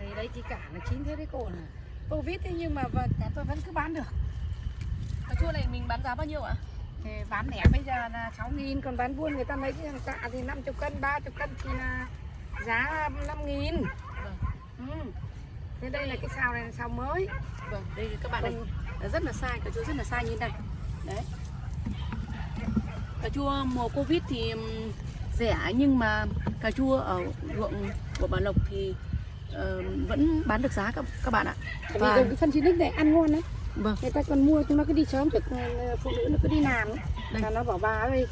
Thì đấy chỉ cả là chín thế đấy cô là Covid thế nhưng mà và cả tôi vẫn cứ bán được. Cà chua này mình bán giá bao nhiêu ạ? thì bán lẻ bây giờ là 6 nghìn còn bán buôn người ta lấy cái hàng tạ thì 50 cân 30 cân thì là giá 5 nghìn. Vâng. ừ. thế đây là cái sao này là sao mới. Vâng, đây các bạn này. Nó rất là sai, cà chua rất là sai như này. Đấy. Cà chua mùa Covid thì rẻ nhưng mà cà chua ở ruộng của bà Lộc thì ờ, vẫn bán được giá các các bạn ạ. Tại Và- cái phân chín này ăn ngon đấy Vâng, người ta còn mua chúng nó cứ đi sớm được ờ, phụ nữ nó cứ đi làm ấy. Đây. là nó bảo bà ơi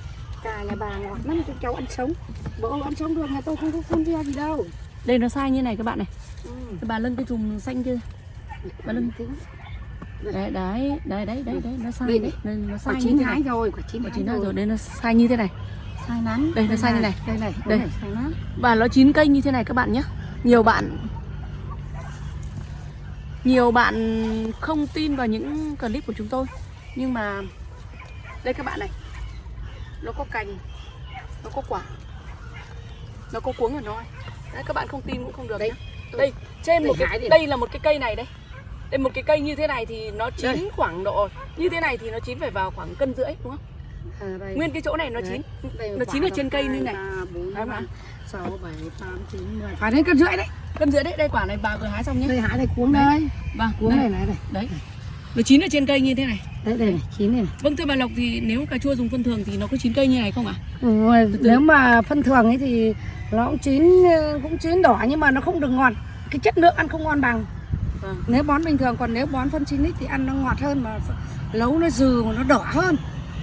cà nhà bà ngọt lắm cho cháu ăn sống bố ăn sống được nhà tôi không có phun vi gì đâu đây nó sai như này các bạn này. ừ. Cái bà lưng cái chùm xanh kia. Bà Lân. tính Đấy, đấy, đấy, đấy, đấy, đấy, nó sai Đây, đấy, đây, nó sai như chín hái rồi quả chín Quả chín rồi đây nó sai như thế này. sai lắm Đây, nó sai như này. đây này Đây. đây sai lắm Và nó chín cây như thế này các bạn nhé Nhiều bạn Nhiều bạn không tin vào những clip của chúng tôi Nhưng mà Đây các bạn này Nó có cành Nó có quả Nó có cuống ở nó Đấy các bạn không tin cũng không được Đây, tôi- Đây trên một cái. Đây là một cái cây này đây Đây một cái cây như thế này thì nó chín Đây. khoảng độ Như thế này thì nó chín phải vào khoảng cân rưỡi đúng không? À, đây. Nguyên cái chỗ này nó Đấy. chín Đây nó chín ở trên cây như này. ba, bốn, Đấy năm, mà. sáu, bảy, tám, chín, mười. Phải đến cân rưỡi đấy Cân rưỡi đấy, đây quả này bà vừa hái xong nhé đây hái đây cuống đây Vâng, cuống này này đây Đấy. Nó chín ở trên cây như thế này. đấy đây này chín này, này. Vâng thưa bà Lộc thì nếu cà chua dùng phân thường thì nó có chín cây như này không ạ? Ừ, nếu mà phân thường ấy thì nó cũng chín cũng chín đỏ nhưng mà nó không được ngọt cái chất lượng ăn không ngon bằng Vâng. nếu bón bình thường còn nếu bón phân chín ấy thì ăn nó ngọt hơn mà nấu nó dừ mà nó đỏ hơn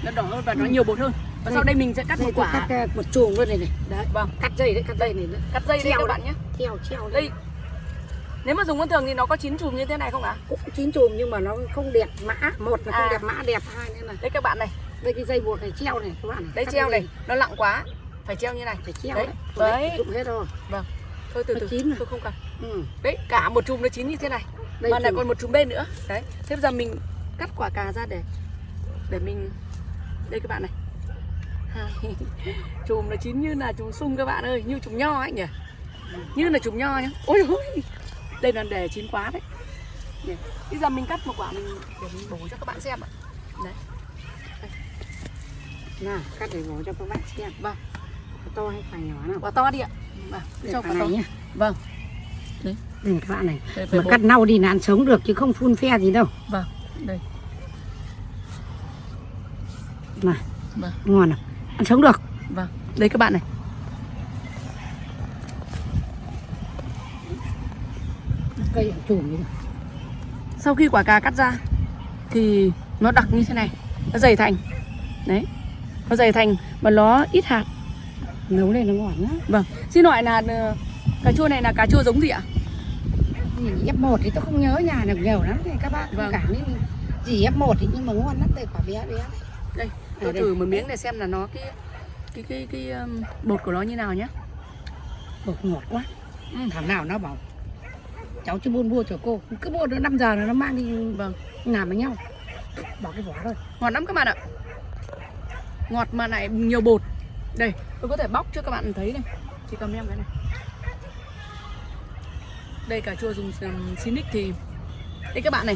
Nó đỏ hơn và nó nhiều bột hơn. Và sau đây mình sẽ cắt đây một quả. cắt ờ, một chùm luôn này này đấy Vâng. cắt dây đấy cắt dây này nữa. Cắt dây đây Treo các đấy. bạn nhé. treo treo Đây. Nếu mà dùng phân thường thì nó có chín chùm như thế này không ạ? cũng chín chùm nhưng mà nó không đẹp mã một là không À. đẹp mã đẹp hai nữa là Đây các bạn này, đây cái dây buộc này treo này các bạn này đây Cắt treo dây này, nó nặng quá. Phải treo như này. phải treo Đấy. đấy Đấy. dụng hết rồi Thôi từ từ. chín. Tôi không cần. ừ. Đấy, cả một chùm nó chín như thế này. đây mà lại chùm. còn một chùm bên nữa. Đấy. Thế bây giờ mình cắt quả cà ra để để mình đây các bạn này. Chùm nó chín như là chùm sung các bạn ơi, như chùm nho ấy nhỉ. Như là chùm nho nhá. Ôi ôi. Đây là để chín quá đấy. Bây giờ mình cắt một quả mình để mình bổ cho các bạn xem ạ. Đấy. nào cắt để bổ cho các bạn xem Vâng. to hay phải nhỏ nào Quả to đi ạ. Vâng, cho quả này nhá Vâng. đây các bạn này Đây, mà bổ. cắt nâu đi là ăn sống được chứ không phun phe gì đâu Vâng. Đây. Này Vâng. ngon nào ăn sống được Vâng. Đây các bạn này. cây đi Sau khi quả cà cắt ra thì nó đặc như thế này, nó dày thành. Đấy. Nó dày thành và nó ít hạt. nấu lên nó ngon lắm Vâng. Xin hỏi là ờ, cà chua này là cà chua giống gì ạ? gì F 1 thì tôi không nhớ nhà được nhiều lắm thì các bạn Vâng. cảm thấy gì F 1 thì nhưng mà ngon lắm đây quả bé bé. Đây, tôi thử một miếng để xem là nó cái cái cái cái um, bột của nó như nào nhé. bột ngọt quá Ừ. thằng nào nó bảo cháu chưa buôn mua cho cô cứ mua được 5 giờ là nó mang đi Vâng. làm với nhau bỏ cái vỏ thôi Ngọt lắm các bạn ạ. Ngọt mà lại nhiều bột. Đây, tôi có thể bóc cho các bạn thấy này. Chỉ cầm em cái này. Đây cà chua dùng um, Sinic thì đây các bạn này.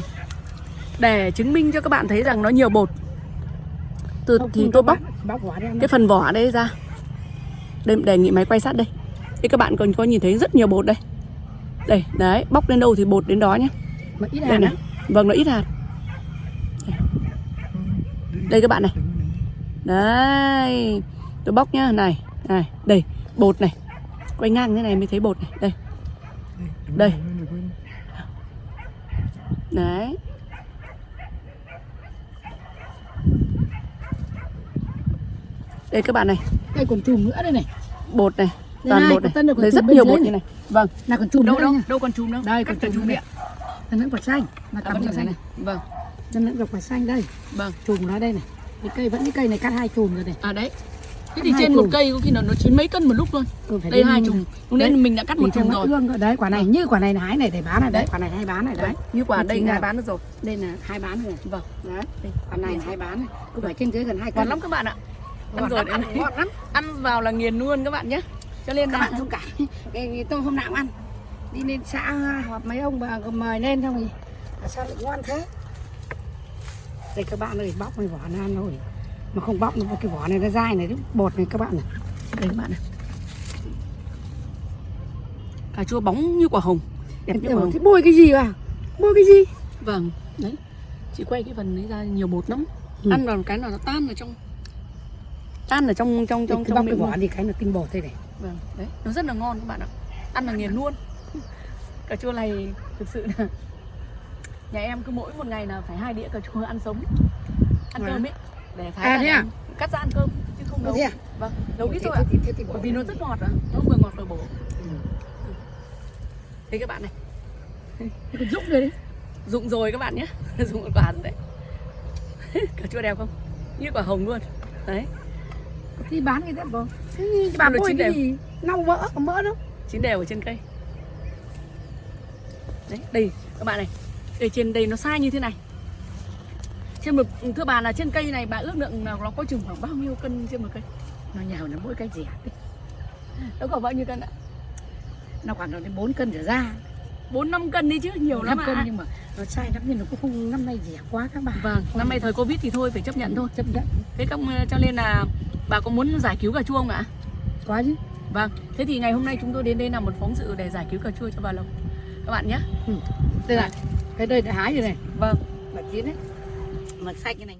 Để chứng minh cho các bạn thấy rằng nó nhiều bột. Từ thì tôi bóc cái phần vỏ đây ra. Đây đề nghị máy quay sát đây. Đây các bạn còn có nhìn thấy rất nhiều bột đây. Đây, đấy, bóc lên đâu thì bột đến đó nhé. mà ít Đây này. Vâng, nó ít hạt. Đây. Đây các bạn này. Đấy. Tôi bóc nhá, này, này, đây, bột này. Quay ngang thế này mới thấy bột này, đây. Đây. Đấy. Đây các bạn này, đây còn chùm nữa đây này bột này, Đây toàn này, bột này. tân chùm rất nhiều bột này. như này. Vâng. là còn chùm Đâu nữa đâu, đâu còn chùm đâu. đây Cắt còn cả chùm chùm đây điện. đây vẫn quả xanh là À, cầm vẫn cho còn này. Vâng, đây vẫn quả xanh đây vâng. chùm nó đây này cái cây vẫn cái cây này cắt hai chùm rồi này À đấy. Thế thì hai trên một cây có khi nào nó chín mấy cân một lúc luôn. ừ, phải Đây hai chùm. Lúc nên mình đã cắt một chùm rồi. ương đấy quả này như quả này hái này để bán này đấy quả này hay bán này đấy Như quả đây là- bán được rồi. đây là hai bán rồi Vâng. đấy quả này hai bán này cứ phải trên dưới gần hai cân lắm các bạn ạ. Ăn Ngon rồi đấy. ăn ngon lắm. Ăn vào là nghiền luôn các bạn nhé. Cho nên các là bạn thông cảm. Cái tôi hôm nào cũng ăn. Đi lên xã họp mấy ông bà mời lên xong à, sao lại ngoan thế? Đây các bạn ơi bóc cái vỏ nó ăn rồi mà không bóc nó cái vỏ này nó dai này bột này các bạn này. Đây các bạn này. Cà chua bóng như quả hồng. Đẹp như quả hồng. thế bôi cái gì à? Bôi cái gì? Vâng đấy. Chị quay cái phần đấy ra nhiều bột lắm. Ừ. ăn vào cái là nó tan ở trong tan ở trong trong trong cái trong miệng luôn. đi cái nó tinh bột thế này. Vâng đấy nó rất là ngon các bạn ạ. Ăn là nghiền luôn. Cà chua này thực sự là nhà em cứ mỗi một ngày là phải hai đĩa cà chua ăn sống. Ăn À. cơm ấy. Để thái À, thế à? cắt ra ăn cơm chứ không nấu. à? vâng nấu ít thôi ạ. thì- thì bởi vì nó rất ngọt ạ nó vừa ngọt vừa bổ. Ừ. thế các bạn này. Rụng rồi đấy. Dụng rồi các bạn nhé. Dụng một quả rồi đấy. Cà chua đẹp không? Như quả hồng luôn. Đấy thì bán cái đẹp không thế bà bôi cái đều. gì nâu mỡ có mỡ đâu. Chín đều ở trên cây. Đấy đây các bạn này. Đây trên đây nó sai như thế này. Trên một thưa bà là trên cây này bà ước lượng là nó có chừng khoảng bao nhiêu cân trên một cây? Nó nhào nó mỗi cái rẻ nó có bao nhiêu cân ạ? Nó khoảng đến 4 cân trở ra. Bốn năm cân đi chứ nhiều lắm năm cân ạ nhưng mà nó sai lắm nhưng nó cũng không năm nay rẻ quá các bạn. Vâng năm nay thời covid thì thôi phải chấp nhận thôi. Chấp nhận. Thế các cho nên là bà có muốn giải cứu cà chua không ạ? Quá chứ. Vâng thế thì ngày hôm nay chúng tôi đến đây làm một phóng sự để giải cứu cà chua cho bà Lộc. Các bạn nhé. Đây này cái đây đã hái rồi này. Vâng. Mà chín đấy. Mà xanh cái này